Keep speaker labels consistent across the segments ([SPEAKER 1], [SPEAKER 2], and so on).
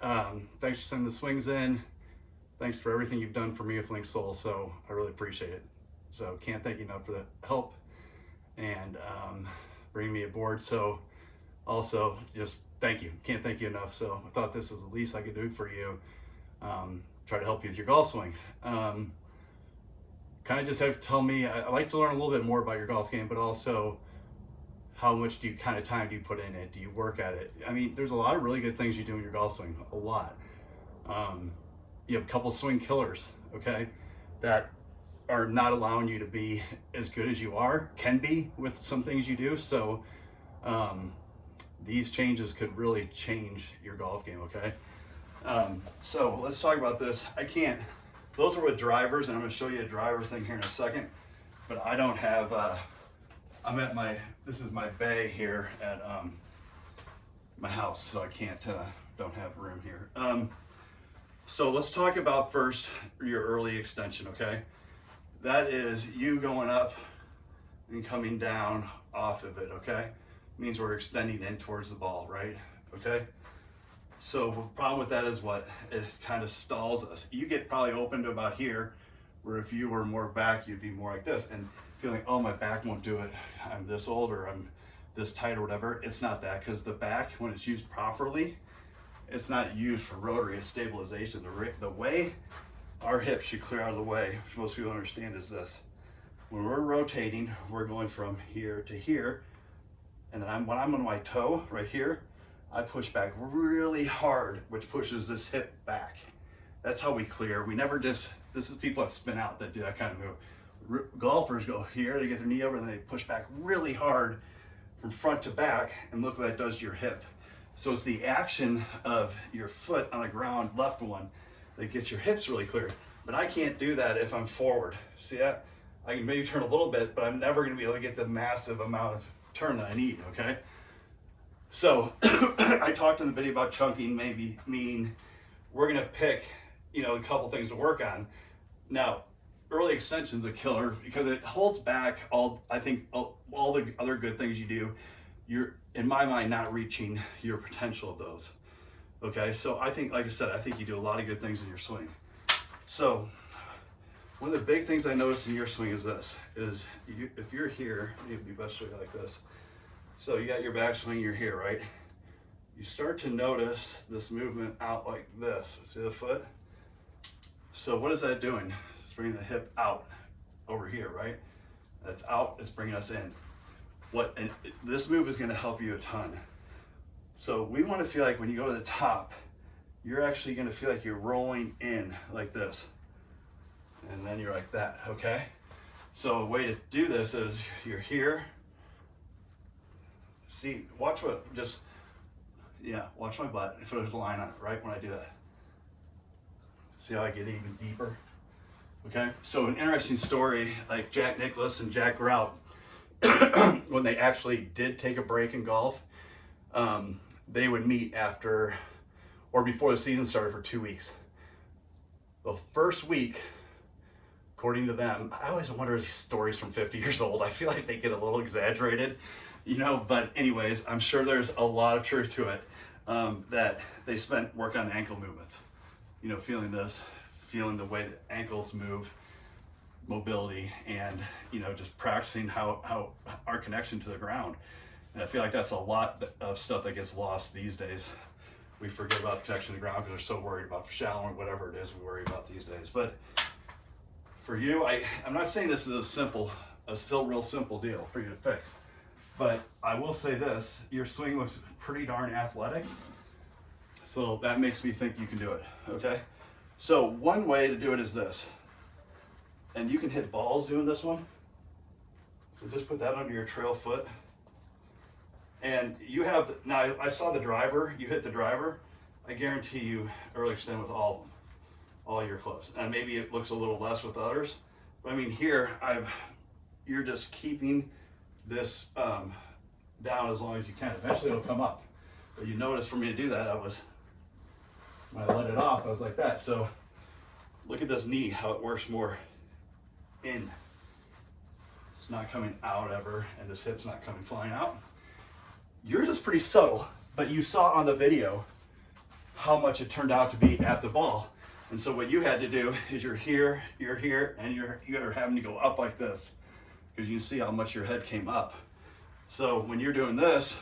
[SPEAKER 1] Um, thanks for sending the swings in. Thanks for everything you've done for me with Linksoul. So I really appreciate it. So can't thank you enough for the help and um, bringing me aboard. So also just thank you. Can't thank you enough. So I thought this is the least I could do for you. Um, try to help you with your golf swing. Um, kind of just have to tell me, I, I like to learn a little bit more about your golf game, but also how much do you kind of time do you put in it? Do you work at it? I mean, there's a lot of really good things you do in your golf swing, a lot. Um, you have a couple swing killers, okay, that are not allowing you to be as good as you are, can be with some things you do. So um, these changes could really change your golf game, okay? Um, so let's talk about this. I can't, those are with drivers, and I'm gonna show you a driver thing here in a second, but I don't have, uh, I'm at my, this is my bay here at um, my house, so I can't, uh, don't have room here. Um, so let's talk about first your early extension, okay? That is you going up and coming down off of it, okay? Means we're extending in towards the ball, right? Okay? So the problem with that is what? It kind of stalls us. You get probably open to about here, where if you were more back, you'd be more like this. And feeling, oh, my back won't do it. I'm this old or I'm this tight or whatever. It's not that because the back, when it's used properly, it's not used for rotary, it's stabilization. The, the way our hips should clear out of the way, which most people understand is this. When we're rotating, we're going from here to here. And then I'm, when I'm on my toe right here, I push back really hard, which pushes this hip back. That's how we clear. We never just, this is people that spin out that do that kind of move. Golfers go here, they get their knee over and they push back really hard from front to back and look what that does to your hip. So it's the action of your foot on the ground, left one, that gets your hips really clear. But I can't do that if I'm forward. See that? I can maybe turn a little bit, but I'm never gonna be able to get the massive amount of turn that I need, okay? So I talked in the video about chunking maybe mean we're gonna pick, you know, a couple things to work on. Now, early extension's a killer because it holds back all, I think, all, the other good things you do. You're, in my mind, not reaching your potential of those. Okay, so I think, like I said, I think you do a lot of good things in your swing. So one of the big things I notice in your swing is this, is you, if you're here, it'd be best to like this. So you got your backswing, you're here, right? You start to notice this movement out like this. See the foot? So what is that doing? Bringing the hip out over here, right? That's out, it's bringing us in. What, and this move is gonna help you a ton. So we wanna feel like when you go to the top, you're actually gonna feel like you're rolling in like this. And then you're like that, okay? So a way to do this is you're here, see, watch what, just, yeah, watch my butt if there's a line on it, right, when I do that. See how I get even deeper? Okay, so an interesting story, like Jack Nicklaus and Jack Grout, when they actually did take a break in golf, um, they would meet after or before the season started for two weeks. The first week, according to them, I always wonder these stories from 50 years old. I feel like they get a little exaggerated you know, but anyways, I'm sure there's a lot of truth to it um, that they spent work on the ankle movements, you know, feeling this, feeling the way that ankles move, mobility, and, you know, just practicing how, how our connection to the ground. And I feel like that's a lot of stuff that gets lost these days. We forget about the connection to the ground because we're so worried about shallow and whatever it is we worry about these days. But for you, I, I'm not saying this is a simple, a still real simple deal for you to fix. But I will say this, your swing looks pretty darn athletic. So that makes me think you can do it, okay? So one way to do it is this. And you can hit balls doing this one. So just put that under your trail foot. And you have, now I saw the driver, you hit the driver. I guarantee you early extend with all of them, all your clubs. And maybe it looks a little less with others. But I mean here, I've, you're just keeping this um, down as long as you can. Eventually it'll come up. But you notice for me to do that, I was, when I let it off, I was like that. So look at this knee, how it works more in. It's not coming out ever, and this hip's not coming flying out. Yours is pretty subtle, but you saw on the video how much it turned out to be at the ball. And so what you had to do is you're here, you're here, and you're you're having to go up like this because you can see how much your head came up. So when you're doing this,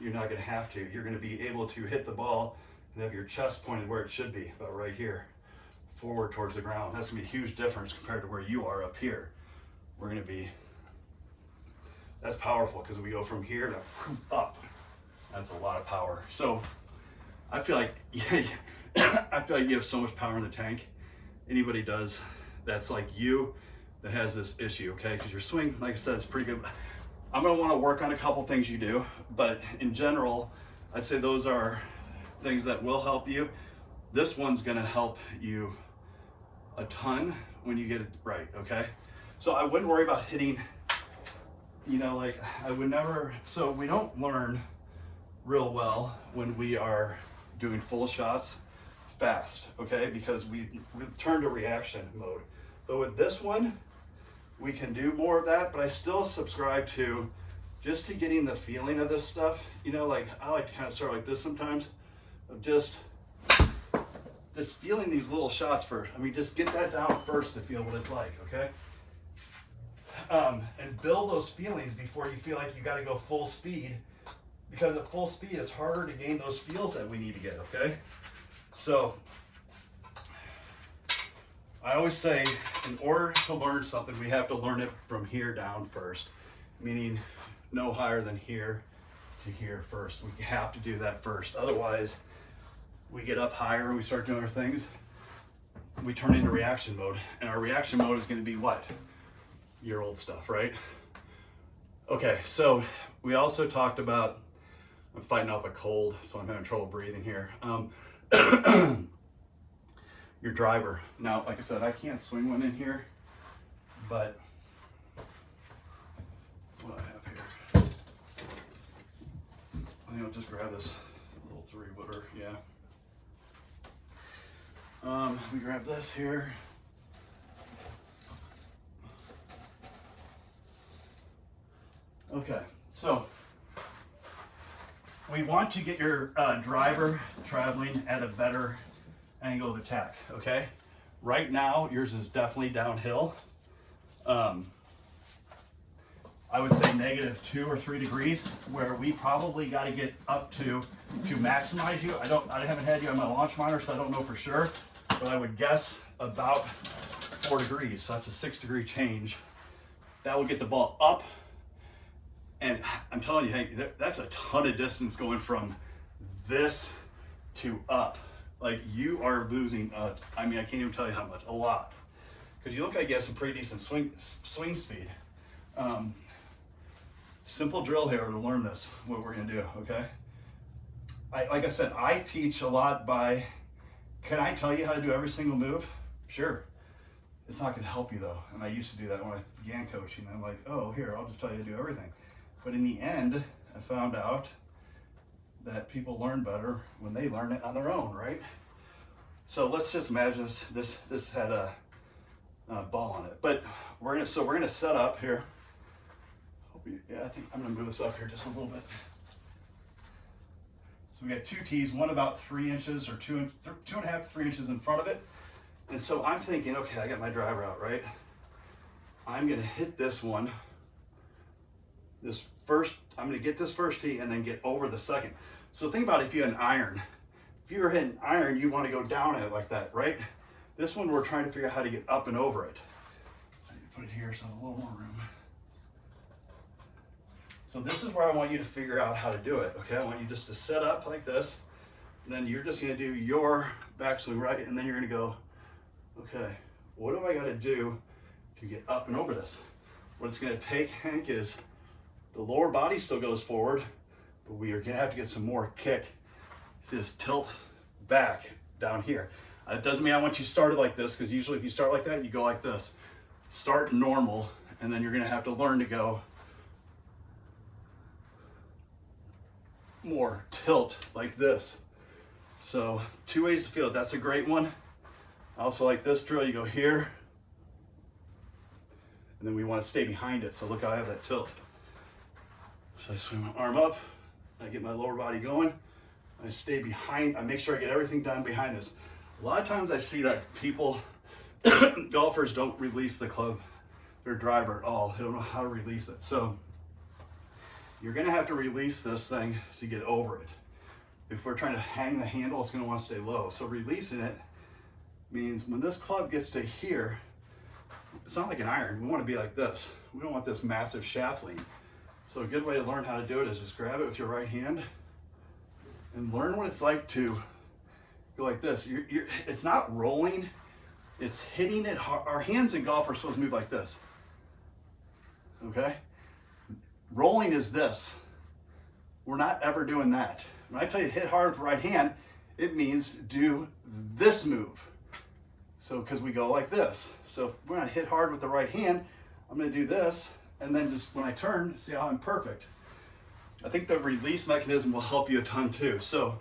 [SPEAKER 1] you're not going to have to. You're going to be able to hit the ball and have your chest pointed where it should be, about right here, forward towards the ground. That's going to be a huge difference compared to where you are up here. We're going to be, that's powerful because we go from here to up. That's a lot of power. So I feel like, yeah, I feel like you have so much power in the tank. Anybody does that's like you that has this issue, okay? Because your swing, like I said, is pretty good. I'm gonna wanna work on a couple things you do, but in general, I'd say those are things that will help you. This one's gonna help you a ton when you get it right, okay? So I wouldn't worry about hitting, you know, like I would never, so we don't learn real well when we are doing full shots fast, okay? Because we, we turn to reaction mode. But with this one, we can do more of that, but I still subscribe to just to getting the feeling of this stuff. You know, like I like to kind of start like this sometimes of just just feeling these little shots first. I mean, just get that down first to feel what it's like, okay? Um, and build those feelings before you feel like you got to go full speed because at full speed, it's harder to gain those feels that we need to get, okay? So I always say in order to learn something, we have to learn it from here down first, meaning no higher than here to here first. We have to do that first. Otherwise, we get up higher and we start doing our things, we turn into reaction mode. And our reaction mode is going to be what? Your old stuff, right? Okay, so we also talked about, I'm fighting off a cold, so I'm having trouble breathing here. Um, your driver. Now, like I said, I can't swing one in here, but what I have here, I think I'll just grab this little three wooder, yeah. Um, let me grab this here. Okay, so we want to get your uh, driver traveling at a better angle of attack, okay? Right now, yours is definitely downhill. Um, I would say negative two or three degrees, where we probably got to get up to to maximize you. I don't, I haven't had you on my launch monitor, so I don't know for sure, but I would guess about four degrees. So that's a six degree change. That will get the ball up, and I'm telling you, hey, that's a ton of distance going from this to up like you are losing, uh, I mean, I can't even tell you how much, a lot. Because you look like you have some pretty decent swing, swing speed. Um, simple drill here to learn this, what we're gonna do, okay? I, like I said, I teach a lot by, can I tell you how to do every single move? Sure. It's not gonna help you though. And I used to do that when I began coaching. I'm like, oh, here, I'll just tell you to do everything. But in the end, I found out that people learn better when they learn it on their own, right? So let's just imagine this this, this had a, a ball on it. But we're gonna so we're gonna set up here. yeah, I think I'm gonna move this up here just a little bit. So we got two tees, one about three inches or two, two and a half, three inches in front of it. And so I'm thinking, okay, I got my driver out, right? I'm gonna hit this one, this first, I'm gonna get this first tee and then get over the second. So think about if you had an iron. If you were hitting iron, you want to go down it like that, right? This one, we're trying to figure out how to get up and over it. Put it here so I have a little more room. So this is where I want you to figure out how to do it, okay? I want you just to set up like this. Then you're just gonna do your backswing right, and then you're gonna go, okay, what do I gotta do to get up and over this? What it's gonna take, Hank, is the lower body still goes forward, but we are gonna have to get some more kick. See this tilt back down here. Uh, it doesn't mean I want you started like this, because usually if you start like that, you go like this. Start normal, and then you're gonna have to learn to go more tilt like this. So two ways to feel it. That's a great one. I also like this drill. You go here, and then we want to stay behind it. So look how I have that tilt. So I swing my arm up, I get my lower body going, I stay behind, I make sure I get everything done behind this. A lot of times I see that people, golfers don't release the club, their driver at all. They don't know how to release it. So you're gonna have to release this thing to get over it. If we're trying to hang the handle, it's gonna wanna stay low. So releasing it means when this club gets to here, it's not like an iron. We wanna be like this. We don't want this massive shaft lean. So a good way to learn how to do it is just grab it with your right hand and learn what it's like to go like this. You're, you're, it's not rolling, it's hitting it hard. Our hands in golf are supposed to move like this. Okay? Rolling is this. We're not ever doing that. When I tell you hit hard with right hand, it means do this move. So, because we go like this. So if we're gonna hit hard with the right hand, I'm gonna do this, and then just when I turn, see how I'm perfect. I think the release mechanism will help you a ton too. So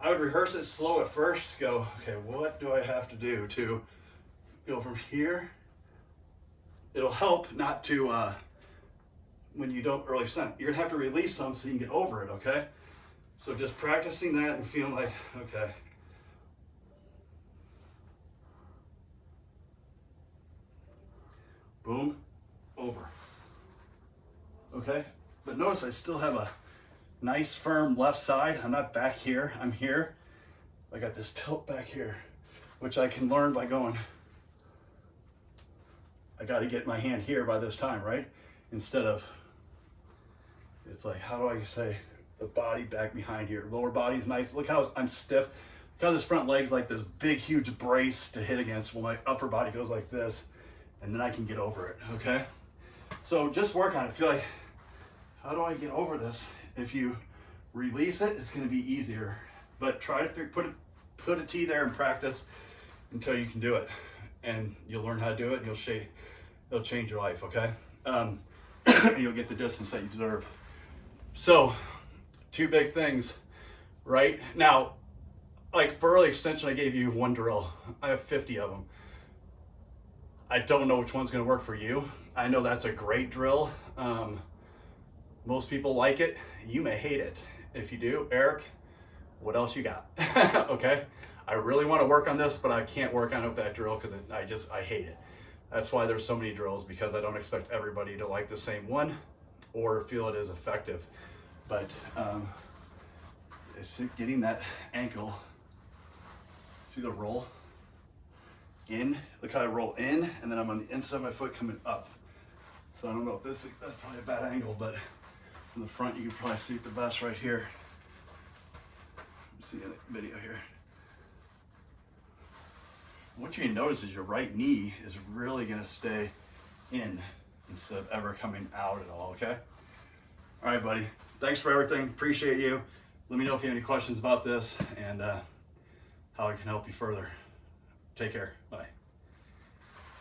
[SPEAKER 1] I would rehearse it slow at first, go, okay, what do I have to do to go from here? It'll help not to, uh, when you don't really stunt, you're gonna have to release some so you can get over it, okay? So just practicing that and feeling like, okay. Boom, over. Okay, but notice I still have a nice firm left side. I'm not back here, I'm here. I got this tilt back here, which I can learn by going, I gotta get my hand here by this time, right? Instead of, it's like, how do I say, the body back behind here. Lower body's nice. Look how I'm stiff. Look how this front leg's like this big, huge brace to hit against. Well, my upper body goes like this, and then I can get over it, okay? So just work on it. Feel like, how do I get over this? If you release it, it's gonna be easier. But try to put, a, put a tee there and practice until you can do it. And you'll learn how to do it and you'll shape, it'll change your life, okay? Um, you'll get the distance that you deserve. So two big things, right? Now, like for early extension, I gave you one drill. I have 50 of them. I don't know which one's gonna work for you. I know that's a great drill. Um, most people like it. You may hate it. If you do, Eric, what else you got? okay? I really wanna work on this, but I can't work on it with that drill because I just, I hate it. That's why there's so many drills because I don't expect everybody to like the same one or feel it is effective but um, it's getting that ankle, see the roll in, look how I roll in, and then I'm on the inside of my foot coming up. So I don't know if this, that's probably a bad angle, but from the front, you can probably see the best right here. See the video here. What you notice is your right knee is really gonna stay in instead of ever coming out at all, okay? All right, buddy. Thanks for everything. Appreciate you. Let me know if you have any questions about this and uh, how I can help you further. Take care.